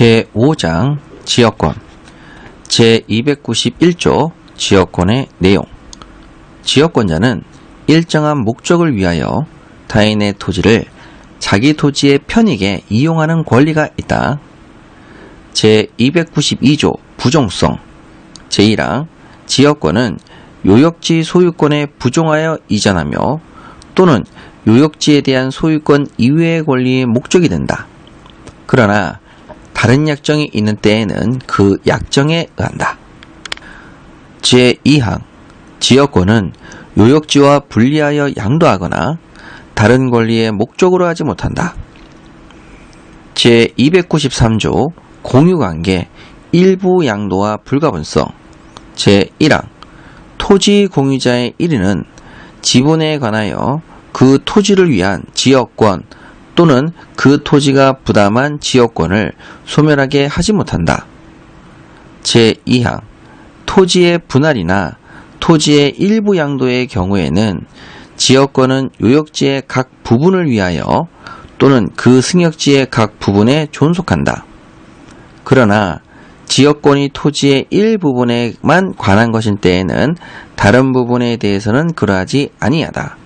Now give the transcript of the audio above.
제5장 지역권 제291조 지역권의 내용 지역권자는 일정한 목적을 위하여 타인의 토지를 자기 토지의 편익에 이용하는 권리가 있다. 제292조 부종성 제1항 지역권은 요역지 소유권에 부종하여 이전하며 또는 요역지에 대한 소유권 이외의 권리의 목적이 된다. 그러나 다른 약정이 있는 때에는 그 약정에 의한다. 제2항 지역권은 요역지와 분리하여 양도하거나 다른 권리의 목적으로 하지 못한다. 제293조 공유관계 일부 양도와 불가분성 제1항 토지 공유자의 1위는 지분에 관하여 그 토지를 위한 지역권 또는 그 토지가 부담한 지역권을 소멸하게 하지 못한다. 제2항 토지의 분할이나 토지의 일부 양도의 경우에는 지역권은 요역지의 각 부분을 위하여 또는 그 승역지의 각 부분에 존속한다. 그러나 지역권이 토지의 일부분에만 관한 것인 때에는 다른 부분에 대해서는 그러하지 아니하다.